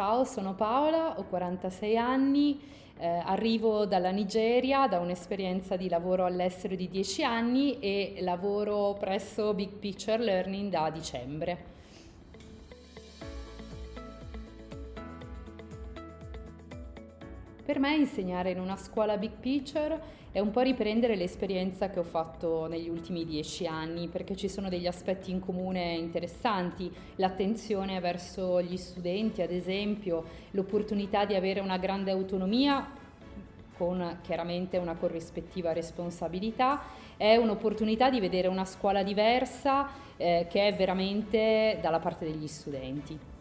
Ciao, sono Paola, ho 46 anni, eh, arrivo dalla Nigeria, da un'esperienza di lavoro all'estero di 10 anni e lavoro presso Big Picture Learning da dicembre. Per me insegnare in una scuola big picture è un po' riprendere l'esperienza che ho fatto negli ultimi dieci anni, perché ci sono degli aspetti in comune interessanti, l'attenzione verso gli studenti, ad esempio, l'opportunità di avere una grande autonomia con chiaramente una corrispettiva responsabilità, è un'opportunità di vedere una scuola diversa eh, che è veramente dalla parte degli studenti.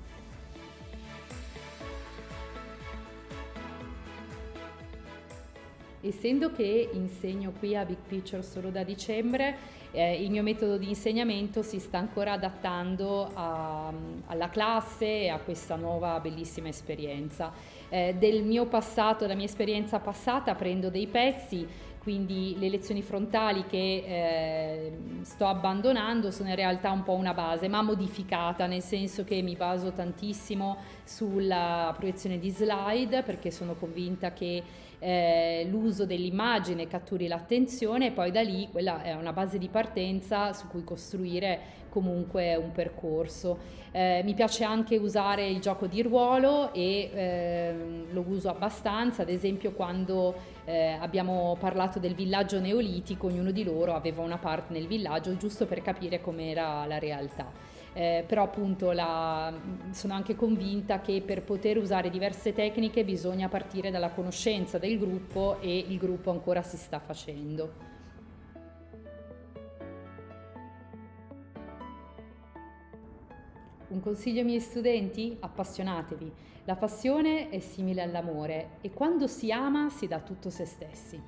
Essendo che insegno qui a Big Picture solo da dicembre, eh, il mio metodo di insegnamento si sta ancora adattando a, alla classe e a questa nuova bellissima esperienza. Eh, del mio passato, della mia esperienza passata, prendo dei pezzi quindi le lezioni frontali che eh, sto abbandonando sono in realtà un po' una base, ma modificata, nel senso che mi baso tantissimo sulla proiezione di slide perché sono convinta che eh, l'uso dell'immagine catturi l'attenzione e poi da lì quella è una base di partenza su cui costruire comunque un percorso. Eh, mi piace anche usare il gioco di ruolo e eh, lo uso abbastanza, ad esempio quando eh, abbiamo parlato del villaggio neolitico, ognuno di loro aveva una parte nel villaggio giusto per capire com'era la realtà. Eh, però appunto la, sono anche convinta che per poter usare diverse tecniche bisogna partire dalla conoscenza del gruppo e il gruppo ancora si sta facendo. Un consiglio ai miei studenti? Appassionatevi. La passione è simile all'amore e quando si ama si dà tutto se stessi.